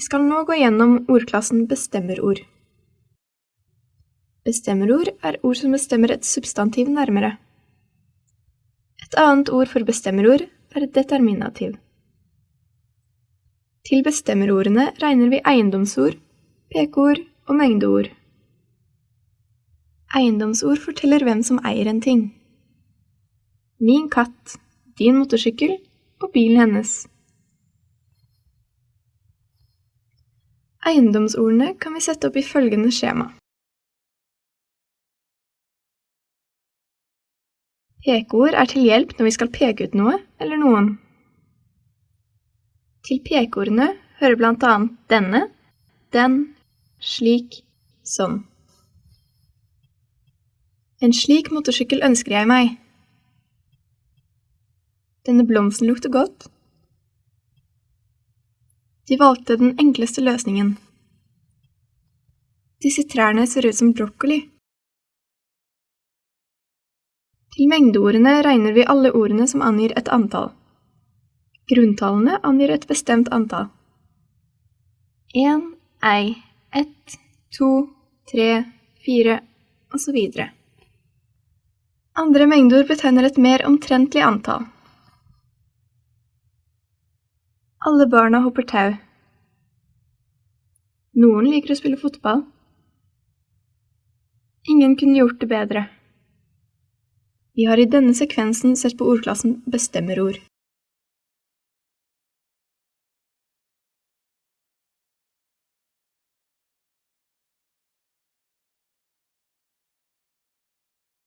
Vi skal nå gå gjennom ordklassen bestemmerord. Bestemmerord er ord som bestemmer et substantiv nærmere. Et annet ord for bestemmerord er determinativ. Til bestemmerordene regner vi eiendomsord, pekeord og mengdeord. Eiendomsord forteller hvem som eier en ting. Min katt, din motorsykkel og bilen hennes. Eiendomsordene kan vi sette opp i følgende skjema. Pekeord er til hjelp når vi skal peke ut noe eller noen. Til pekeordene hører blant annet denne, den, slik, sånn. En slik motorsykkel ønsker jeg meg. Denne blomsten lukter godt. De valgte den enkleste løsningen. Disse trærne ser ut som brokkoli. Til mengdeordene regner vi alle ordene som angir et antall. Grunntallene angir et bestemt antall. En, ei, ett, to, tre, fire, osv. Andre mengdeord betegner et mer omtrentlig antall. Alle barna hopper tau. Noen liker å spille fotball. Ingen kunne gjort det bedre. Vi har i denne sekvensen sett på ordklassen bestemmerord.